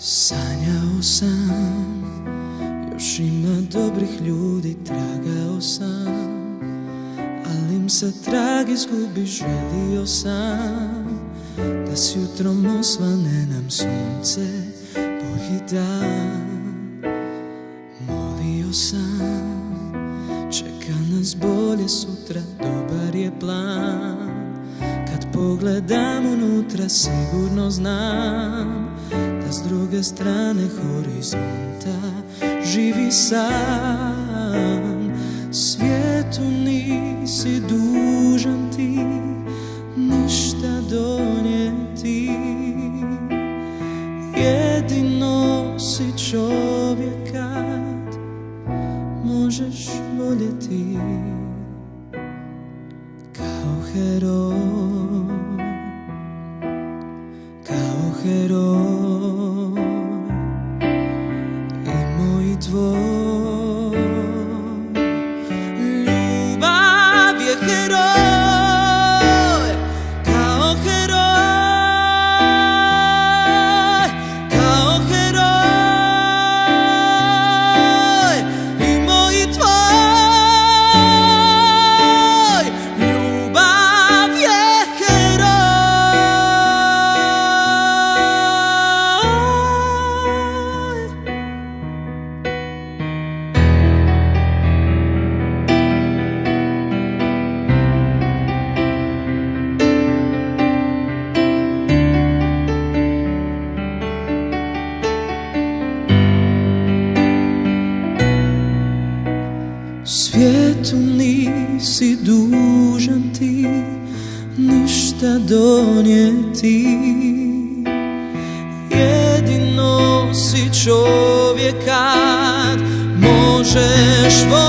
Sanjao sam, još ima dobrih ljudi, tragao sam Ali im se trag izgubi, želio sam Da s jutrom osvane nam sunce, bolji dan Molio sam, čeka nas bolje sutra, dobar je plan. Kad pogledam unutra sigurno znam Da s druge strane horizonta. Živi sam Svijetu nisi dužan ti ništa donijeti. Jedino si čovjek kad možeš voljeti. Kao heroj, kao heroj dwoje. Svijetu nisi dužan ti ništa donijeti. Jedino si čovjek kad možeš voljeti